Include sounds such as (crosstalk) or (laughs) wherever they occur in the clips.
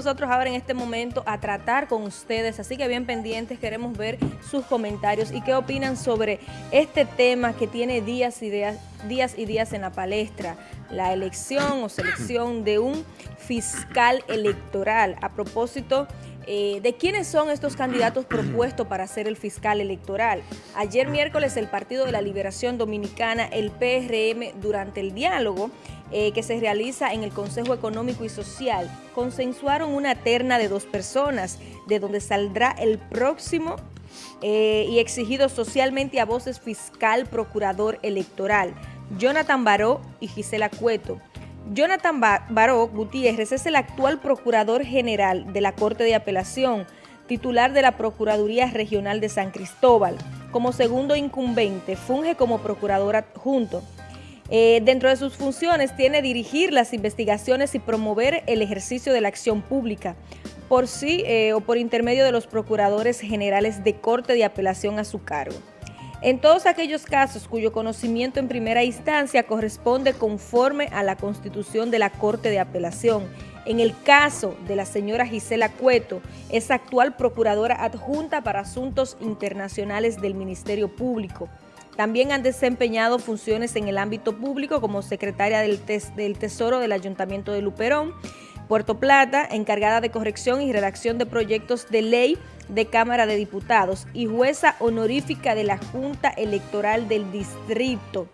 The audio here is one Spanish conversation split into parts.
nosotros ahora en este momento a tratar con ustedes, así que bien pendientes, queremos ver sus comentarios y qué opinan sobre este tema que tiene días y días, días y días en la palestra, la elección o selección de un fiscal electoral. A propósito eh, de quiénes son estos candidatos propuestos para ser el fiscal electoral. Ayer miércoles el Partido de la Liberación Dominicana, el PRM, durante el diálogo eh, que se realiza en el Consejo Económico y Social, consensuaron una terna de dos personas, de donde saldrá el próximo eh, y exigido socialmente a voces fiscal procurador electoral, Jonathan Baró y Gisela Cueto. Jonathan Baró Gutiérrez es el actual Procurador General de la Corte de Apelación, titular de la Procuraduría Regional de San Cristóbal. Como segundo incumbente, funge como Procurador adjunto. Eh, dentro de sus funciones tiene dirigir las investigaciones y promover el ejercicio de la acción pública por sí eh, o por intermedio de los Procuradores Generales de Corte de Apelación a su cargo. En todos aquellos casos cuyo conocimiento en primera instancia corresponde conforme a la Constitución de la Corte de Apelación. En el caso de la señora Gisela Cueto, es actual Procuradora Adjunta para Asuntos Internacionales del Ministerio Público. También han desempeñado funciones en el ámbito público como secretaria del, del Tesoro del Ayuntamiento de Luperón, Puerto Plata, encargada de corrección y redacción de proyectos de ley de Cámara de Diputados y jueza honorífica de la Junta Electoral del Distrito.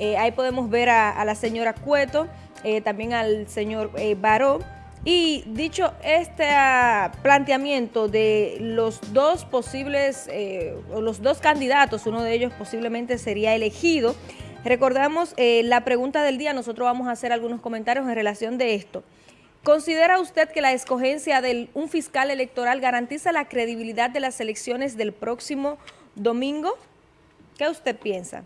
Eh, ahí podemos ver a, la señora Cueto, eh, también al señor eh, Baró. Y dicho este ah, planteamiento de los dos posibles, o los dos candidatos, uno de ellos posiblemente sería elegido, recordamos la pregunta del día, nosotros vamos a hacer algunos comentarios en relación de esto. ¿Considera usted que la escogencia de un fiscal electoral garantiza la credibilidad de las elecciones del próximo domingo? ¿Qué usted piensa?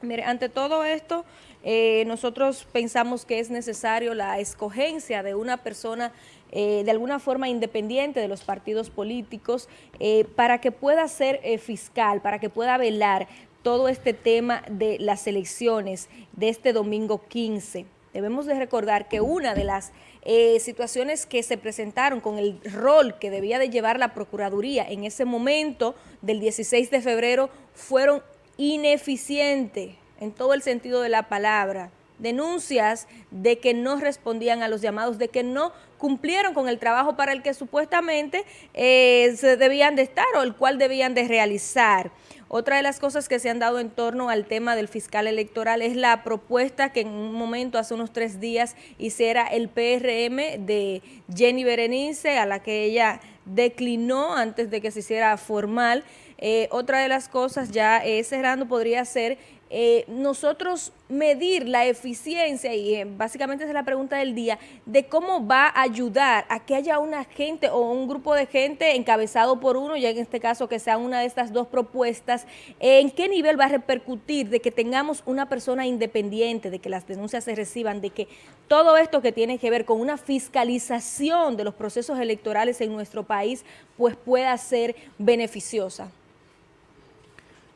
Mire, ante todo esto, eh, nosotros pensamos que es necesario la escogencia de una persona eh, de alguna forma independiente de los partidos políticos eh, para que pueda ser fiscal, para que pueda velar todo este tema de las elecciones de este domingo 15. Debemos de recordar que una de las eh, situaciones que se presentaron con el rol que debía de llevar la Procuraduría en ese momento del 16 de febrero fueron ineficientes en todo el sentido de la palabra. Denuncias de que no respondían a los llamados, de que no cumplieron con el trabajo para el que supuestamente eh, se debían de estar o el cual debían de realizar. Otra de las cosas que se han dado en torno al tema del fiscal electoral es la propuesta que en un momento, hace unos tres días, hiciera el PRM de Jenny Berenice, a la que ella declinó antes de que se hiciera formal. Eh, otra de las cosas, ya eh, cerrando, podría ser eh, nosotros medir la eficiencia, y eh, básicamente es la pregunta del día, de cómo va a ayudar a que haya una gente o un grupo de gente encabezado por uno, ya en este caso que sea una de estas dos propuestas, en qué nivel va a repercutir de que tengamos una persona independiente, de que las denuncias se reciban, de que todo esto que tiene que ver con una fiscalización de los procesos electorales en nuestro país, pues pueda ser beneficiosa.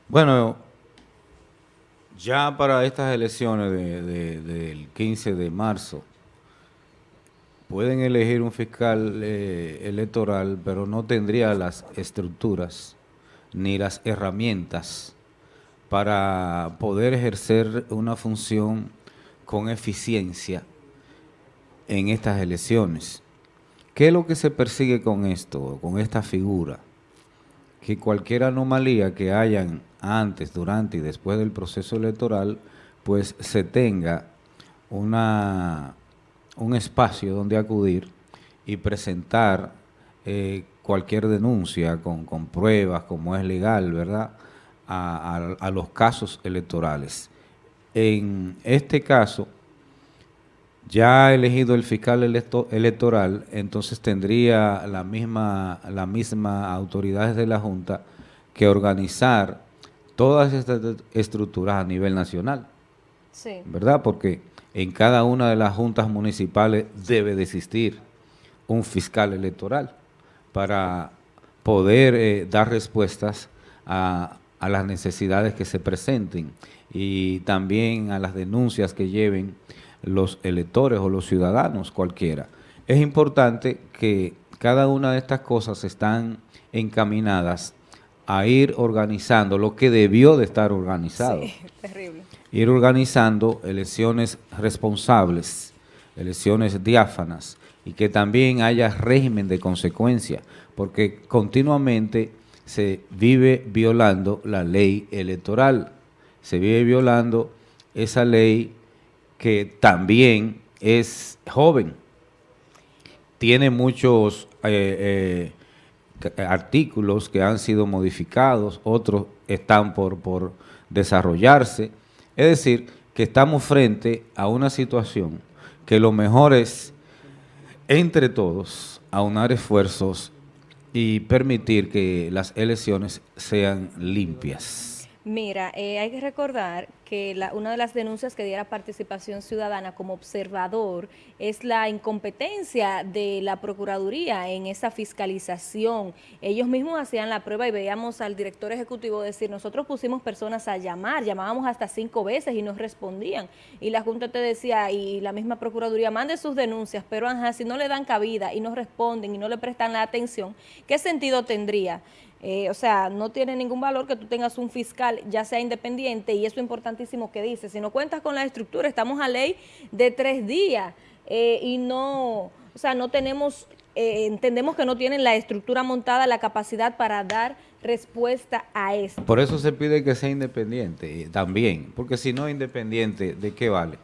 Bueno, ya para estas elecciones del 15 de marzo, pueden elegir un fiscal eh, electoral, pero no tendría las estructuras ni las herramientas para poder ejercer una función con eficiencia en estas elecciones. ¿Qué es lo que se persigue con esto, con esta figura? Que cualquier anomalía que hayan antes, durante y después del proceso electoral, pues se tenga una, un espacio donde acudir y presentar eh, cualquier denuncia con, pruebas, como es legal, ¿verdad?, a, los casos electorales. En este caso, ya elegido el fiscal electoral, entonces tendría la misma, la misma autoridades de la Junta que organizar todas estas estructuras a nivel nacional. Sí. ¿Verdad? Porque en cada una de las juntas municipales debe de existir un fiscal electoral para poder eh, dar respuestas a, a las necesidades que se presenten y también a las denuncias que lleven los electores o los ciudadanos cualquiera. es importante que cada una de estas cosas están encaminadas a ir organizando lo que debió de estar organizado. Sí, (laughs) terrible. Ir organizando elecciones responsables, elecciones diáfanas y que también haya régimen de consecuencia, porque continuamente se vive violando la ley electoral, se vive violando esa ley que también es joven, tiene muchos eh, eh, artículos que han sido modificados, otros están por, desarrollarse, es decir, que estamos frente a una situación que lo mejor es, entre todos, aunar esfuerzos y permitir que las elecciones sean limpias. Mira, eh, hay que recordar que una de las denuncias que diera participación ciudadana como observador es la incompetencia de la Procuraduría en esa fiscalización. Ellos mismos hacían la prueba y veíamos al director ejecutivo decir, nosotros pusimos personas a llamar, llamábamos hasta cinco veces y nos respondían. Y la Junta te decía, y la misma Procuraduría, mande sus denuncias, pero si no le dan cabida y no responden y no le prestan la atención, ¿qué sentido tendría? Eh, o sea, no tiene ningún valor que tú tengas un fiscal, ya sea independiente, y eso es importantísimo que dice. Si no cuentas con la estructura, estamos a ley de tres días eh, y no, o sea, no tenemos, eh, entendemos que no tienen la estructura montada, la capacidad para dar respuesta a esto. Por eso se pide que sea independiente también, porque si no es independiente, ¿de qué vale?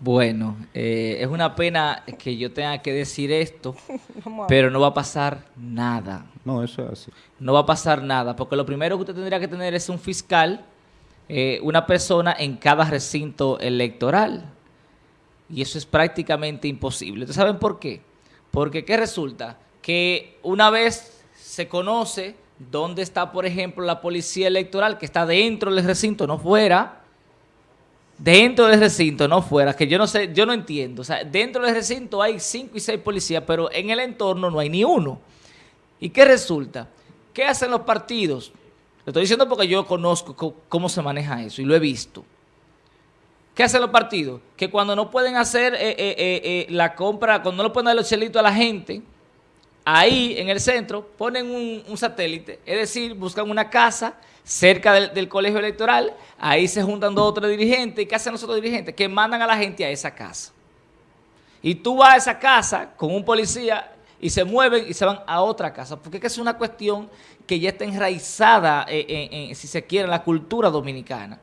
Bueno, es una pena que yo tenga que decir esto, (laughs) pero no va a pasar nada. No, eso es así. No va a pasar nada, porque lo primero que usted tendría que tener es un fiscal, eh, una persona en cada recinto electoral. Y eso es prácticamente imposible. ¿Ustedes saben por qué? Porque ¿qué resulta? Que una vez se conoce dónde está, por ejemplo, la policía electoral, que está dentro del recinto, no fuera, dentro del recinto, no fuera, que yo no sé, yo no entiendo. O sea, dentro del recinto hay cinco y seis policías, pero en el entorno no hay ni uno. ¿Y qué resulta? ¿Qué hacen los partidos? Lo estoy diciendo porque yo conozco cómo se maneja eso y lo he visto. ¿Qué hacen los partidos? Que cuando no pueden hacer eh, eh, eh, la compra, cuando no le pueden dar los chelitos a la gente, ahí en el centro ponen un, satélite, es decir, buscan una casa cerca del, del, colegio electoral, ahí se juntan dos o tres dirigentes. ¿Y qué hacen los otros dirigentes? Que mandan a la gente a esa casa. Y tú vas a esa casa con un policía y se mueven y se van a otra casa, porque es una cuestión que ya está enraizada, en, si se quiere, en la cultura dominicana.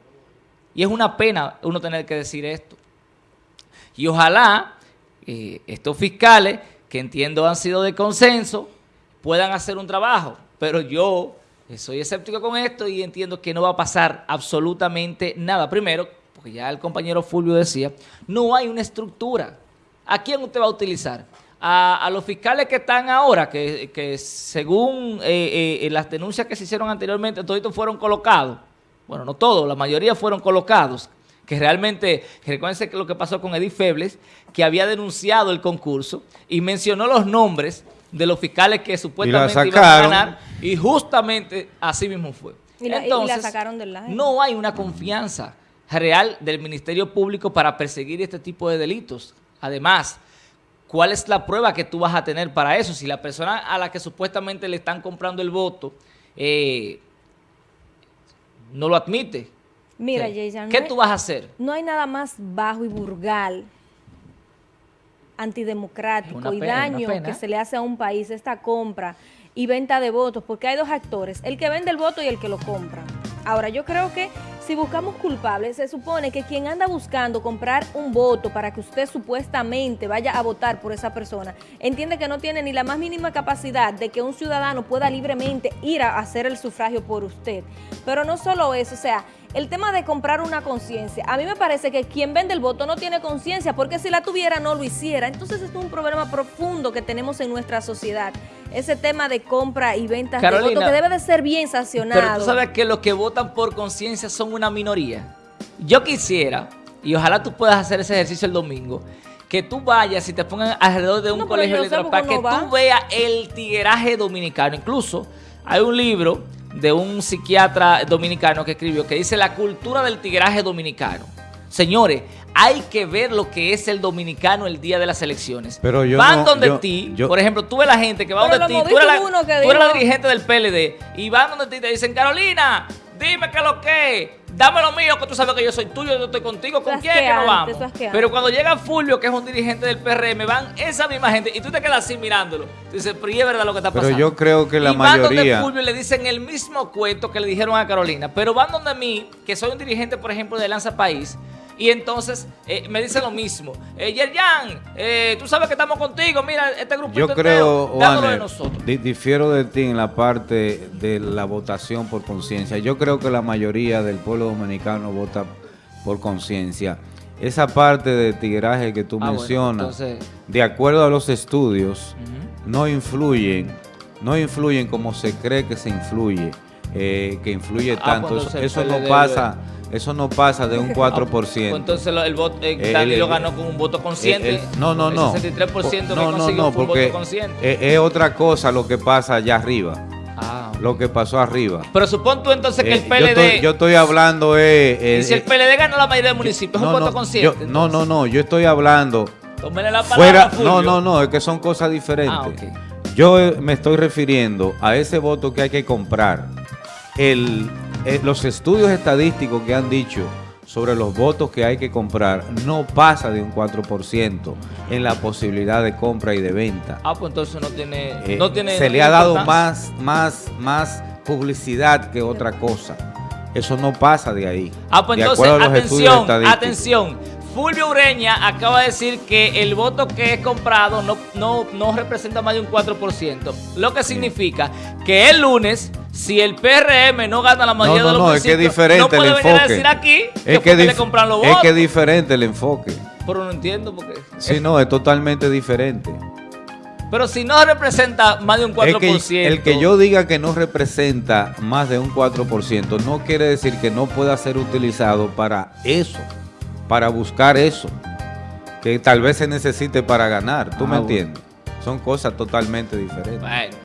Y es una pena uno tener que decir esto. Y ojalá eh, estos fiscales, que entiendo han sido de consenso, puedan hacer un trabajo. Pero yo soy escéptico con esto y entiendo que no va a pasar absolutamente nada. Primero, porque ya el compañero Fulvio decía, no hay una estructura. ¿A quién usted va a utilizar? A, los fiscales que están ahora, que, según eh, eh, las denuncias que se hicieron anteriormente, todos fueron colocados. Bueno, no todos, la mayoría fueron colocados. Que realmente, recuérdense que lo que pasó con Edith Febles, que había denunciado el concurso y mencionó los nombres de los fiscales que supuestamente iban a ganar y justamente así mismo fue. Y la, Entonces, sacaron del No hay una confianza real del Ministerio Público para perseguir este tipo de delitos. Además, ¿Cuál es la prueba que tú vas a tener para eso? Si la persona a la que supuestamente le están comprando el voto eh, no lo admite. Mira, Jason, ¿qué tú vas a hacer? No hay nada más bajo y burgal, antidemocrático y daño que se le hace a un país esta compra y venta de votos, porque hay dos actores, el que vende el voto y el que lo compra. Ahora, yo creo que si buscamos culpables, se supone que quien anda buscando comprar un voto para que usted supuestamente vaya a votar por esa persona, entiende que no tiene ni la más mínima capacidad de que un ciudadano pueda libremente ir a hacer el sufragio por usted. Pero no solo eso, o sea, el tema de comprar una conciencia, a mí me parece que quien vende el voto no tiene conciencia, porque si la tuviera no lo hiciera. Entonces es un problema profundo que tenemos en nuestra sociedad. Ese tema de compra y venta de voto que debe de ser bien sancionado. Pero tú sabes que los que votan por conciencia son una minoría. Yo quisiera, y ojalá tú puedas hacer ese ejercicio el domingo, que tú vayas y te pongan alrededor de un colegio electoral para que tú veas el tigueraje dominicano. Incluso hay un libro de un psiquiatra dominicano que escribió que dice la cultura del tigraje dominicano. Señores, hay que ver lo que es el dominicano el día de las elecciones. Pero yo Van no- donde yo- ti, yo- por ejemplo, tú ves la gente que va donde ti, tú eres, la, tú eres la dirigente del PLD, y van donde ti y te dicen, Carolina, dime qué es lo que es, dame lo mío, que tú sabes que yo soy tuyo, yo estoy contigo, ¿con quién es que que no antes, vamos? Pero cuando llega Fulvio, que es un dirigente del PRM, van esa misma gente, y tú te quedas así mirándolo. Tú dices, pero y es verdad lo que está Pero pasando. yo creo que la y van donde mayoría- Fulvio y le dicen el mismo cuento que le dijeron a Carolina, pero van donde mí, que soy un dirigente, por ejemplo, de Lanza País, y entonces eh, me dicen lo mismo. Eh, Yerjan, eh, tú sabes que estamos contigo, mira, este grupito Yo creo, de nosotros. di- difiero de ti en la parte de la votación por conciencia. Yo creo que la mayoría del pueblo dominicano vota por conciencia. Esa parte de tiraje que tú Ah, bueno, mencionas, entonces- de acuerdo a los estudios, no influyen, no influyen como se cree que se influye, eh, que influye Ah, tanto. Eso, no pasa, eso no pasa de un (laughs) Pues 4%. entonces lo- el voto, eh, Eh, el- ganó con un voto consciente. El- el- no, no, El no. 63% que no, no, no, fue un porque voto consciente. es, es otra cosa lo que pasa allá arriba, Ah, lo que pasó arriba. Pero supón tú entonces que Eh, el yo, PLD... estoy, yo estoy hablando eh, eh, y si el eh, PLD ganó la mayoría del municipio, es no, un voto no, consciente. yo- no, no, no, yo estoy hablando Tómele la palabra fuera, no, no, no, es que son cosas diferentes. Ah. Yo eh, me estoy refiriendo a ese voto que hay que comprar. El, eh, los estudios estadísticos que han dicho sobre los votos que hay que comprar no pasa de un 4% en la posibilidad de compra y de venta. Ah, pues entonces no tiene... Eh, no tiene se no le ha dado más, más, más publicidad que otra cosa. Eso no pasa de ahí. Ah, pues de entonces, atención, atención. Fulvio Ureña acaba de decir que el voto que es comprado no, no, no representa más de un 4%. Lo que significa que el lunes, si el PRM no gana la mayoría No, de los no, es que es diferente no puede el venir a enfoque. decir aquí que Es que, dif- le compran los es que es diferente el enfoque. Pero no entiendo por qué. Sí, no, es totalmente diferente. Pero si no representa más de un 4%. Es que el que yo diga que no representa más de un 4% no quiere decir que no pueda ser utilizado para eso, para buscar eso, que tal vez se necesite para ganar. ¿Tú Ah, me bueno. entiendes? Son cosas totalmente diferentes. Bueno.